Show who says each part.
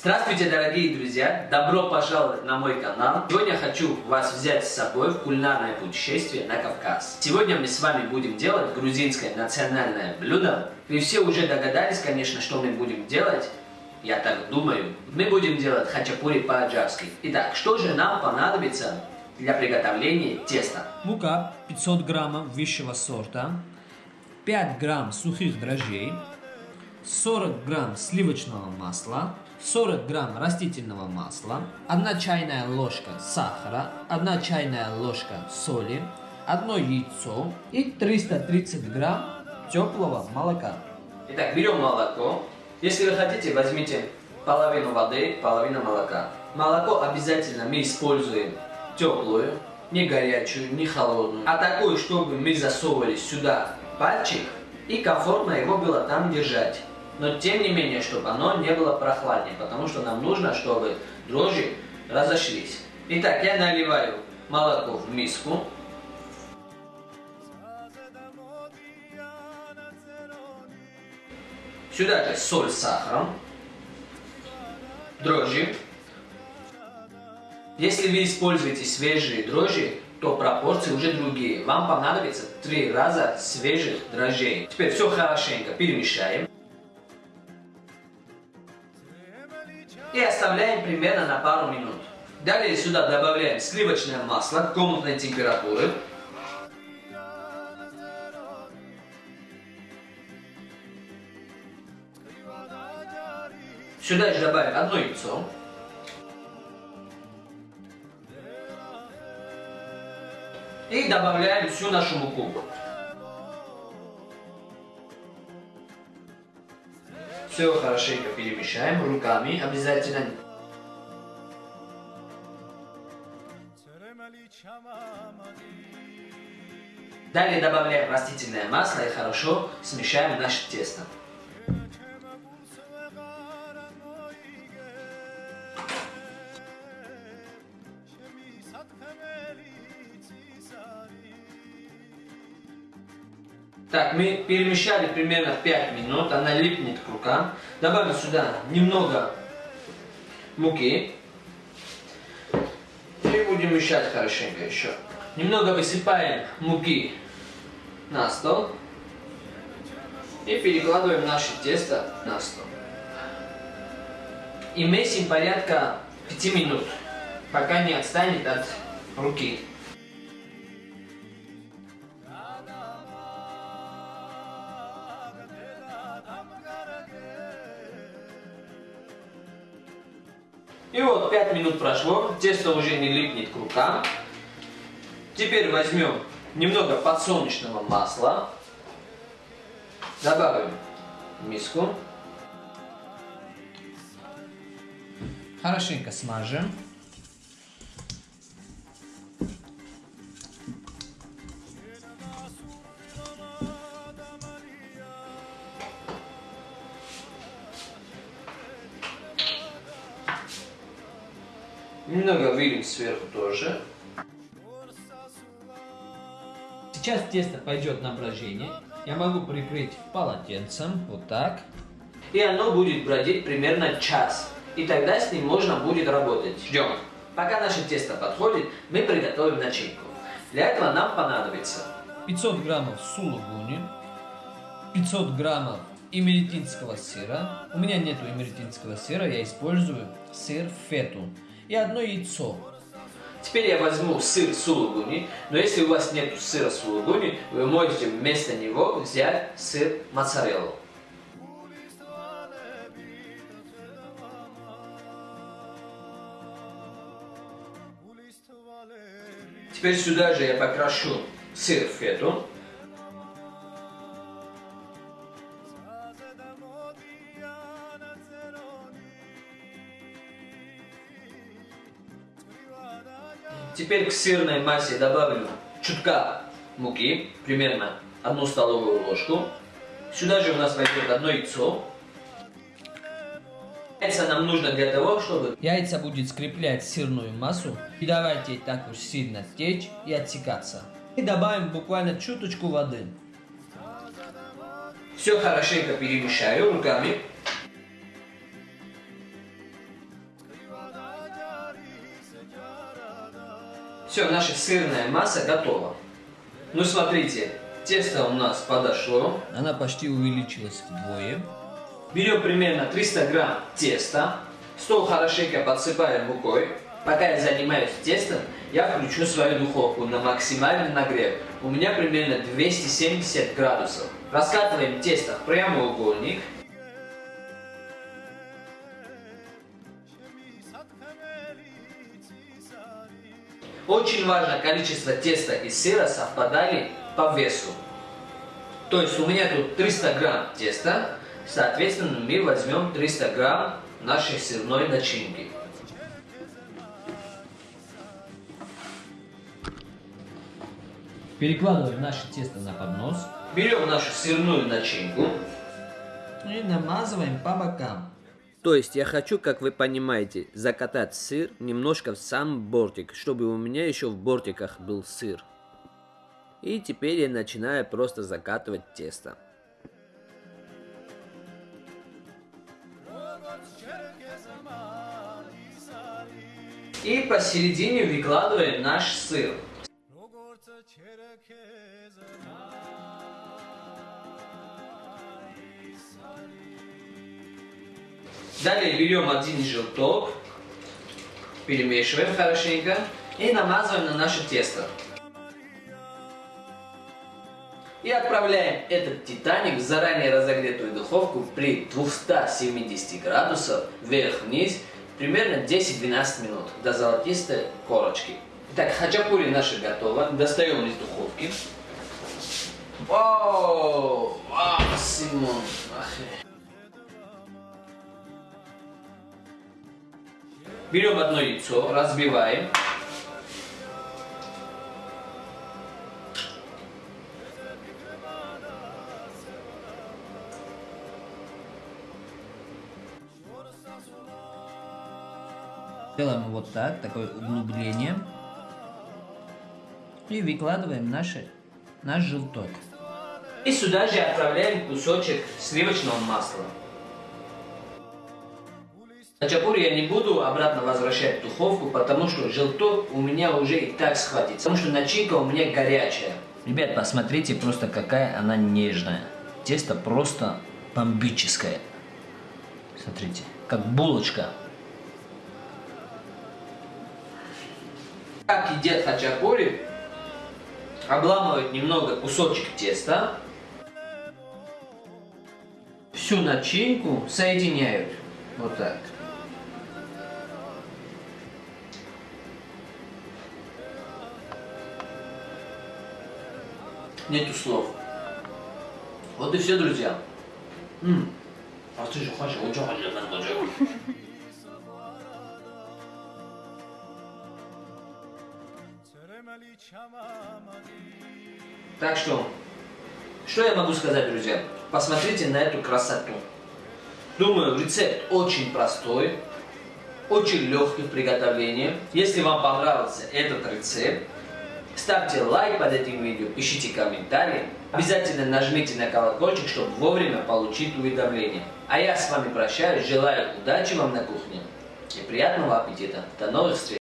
Speaker 1: Здравствуйте, дорогие друзья! Добро пожаловать на мой канал! Сегодня хочу вас взять с собой в кулинарное путешествие на Кавказ. Сегодня мы с вами будем делать грузинское национальное блюдо. Вы все уже догадались, конечно, что мы будем делать. Я так думаю. Мы будем делать хачапури по-аджарски. Итак, что же нам понадобится для приготовления теста?
Speaker 2: Мука 500 граммов высшего сорта, 5 грамм сухих дрожжей, 40 грамм сливочного масла, 40 грамм растительного масла, 1 чайная ложка сахара, 1 чайная ложка соли, 1 яйцо и 330 грамм теплого молока.
Speaker 1: Итак, берем молоко. Если вы хотите, возьмите половину воды, половину молока. Молоко обязательно мы используем теплую, не горячую, не холодную, а такую, чтобы мы засовывали сюда пальчик и комфортно его было там держать но тем не менее, чтобы оно не было прохладнее, потому что нам нужно, чтобы дрожжи разошлись. Итак, я наливаю молоко в миску. Сюда же соль с сахаром, дрожжи. Если вы используете свежие дрожжи, то пропорции уже другие. Вам понадобится три раза свежих дрожжей. Теперь все хорошенько перемешаем. И оставляем примерно на пару минут. Далее сюда добавляем сливочное масло комнатной температуры. Сюда же добавим одно яйцо. И добавляем всю нашу муку. Все хорошенько перемешаем руками обязательно. Далее добавляем растительное масло и хорошо смешаем наше тесто. Так, мы перемешали примерно 5 минут, она липнет к рукам. Добавим сюда немного муки. И будем мешать хорошенько еще. Немного высыпаем муки на стол. И перекладываем наше тесто на стол. И месим порядка 5 минут, пока не отстанет от руки. И вот 5 минут прошло, тесто уже не липнет к рукам. Теперь возьмем немного подсолнечного масла, добавим в миску.
Speaker 2: Хорошенько смажем.
Speaker 1: Сверху тоже.
Speaker 2: Сейчас тесто пойдет на брожение. Я могу прикрыть полотенцем, вот так.
Speaker 1: И оно будет бродить примерно час. И тогда с ним можно будет работать. Ждем. Пока наше тесто подходит, мы приготовим начинку. Для этого нам понадобится
Speaker 2: 500 граммов сулугуни, 500 граммов имеретинского сыра. У меня нету имеретинского сыра, я использую сыр фету и одно яйцо.
Speaker 1: Теперь я возьму сыр сулугуни, но если у вас нет сыра сулугуни, вы можете вместо него взять сыр моцареллу. Теперь сюда же я покрашу сыр фету. Теперь к сырной массе добавлю чутка муки, примерно одну столовую ложку. Сюда же у нас войдет одно яйцо. Яйца нам нужно для того, чтобы...
Speaker 2: Яйца будет скреплять сырную массу. И давайте так уж сильно течь и отсекаться. И добавим буквально чуточку воды.
Speaker 1: Все хорошенько перемешаю руками. Все, наша сырная масса готова. Ну смотрите, тесто у нас подошло.
Speaker 2: Она почти увеличилась вдвое.
Speaker 1: Берем примерно 300 грамм теста. Стол хорошенько подсыпаем мукой. Пока я занимаюсь тестом, я включу свою духовку на максимальный нагрев. У меня примерно 270 градусов. Раскатываем тесто в прямоугольник. Очень важно количество теста и сыра совпадали по весу. То есть у меня тут 300 грамм теста, соответственно мы возьмем 300 грамм нашей сырной начинки.
Speaker 2: Перекладываем наше тесто на поднос.
Speaker 1: Берем нашу сырную начинку.
Speaker 2: И намазываем по бокам.
Speaker 1: То есть я хочу, как вы понимаете, закатать сыр немножко в сам бортик, чтобы у меня еще в бортиках был сыр. И теперь я начинаю просто закатывать тесто. И посередине выкладываем наш сыр. Далее берем один желток, перемешиваем хорошенько и намазываем на наше тесто. И отправляем этот титаник в заранее разогретую духовку при 270 градусов вверх-вниз примерно 10-12 минут до золотистой корочки. Итак, хачапури наши готово. Достаем из духовки. Вау! Вау, Симон! Ах. Берем одно яйцо, разбиваем.
Speaker 2: Делаем вот так, такое углубление. И выкладываем наши, наш желток.
Speaker 1: И сюда же отправляем кусочек сливочного масла. Хачапури я не буду обратно возвращать в духовку, потому что желток у меня уже и так схватится. Потому что начинка у меня горячая.
Speaker 2: Ребят, посмотрите просто какая она нежная. Тесто просто бомбическое. Смотрите, как булочка.
Speaker 1: Как едят хачапури, обламывают немного кусочек теста, всю начинку соединяют. Вот так. Нету слов. Вот и все, друзья. М. А ты же хочешь, очень хочешь, очень. Так что, что я могу сказать, друзья? Посмотрите на эту красоту. Думаю, рецепт очень простой, очень легкий в приготовлении. Если вам понравился этот рецепт, ставьте лайк под этим видео, пишите комментарии. Обязательно нажмите на колокольчик, чтобы вовремя получить уведомления. А я с вами прощаюсь, желаю удачи вам на кухне и приятного аппетита. До новых встреч!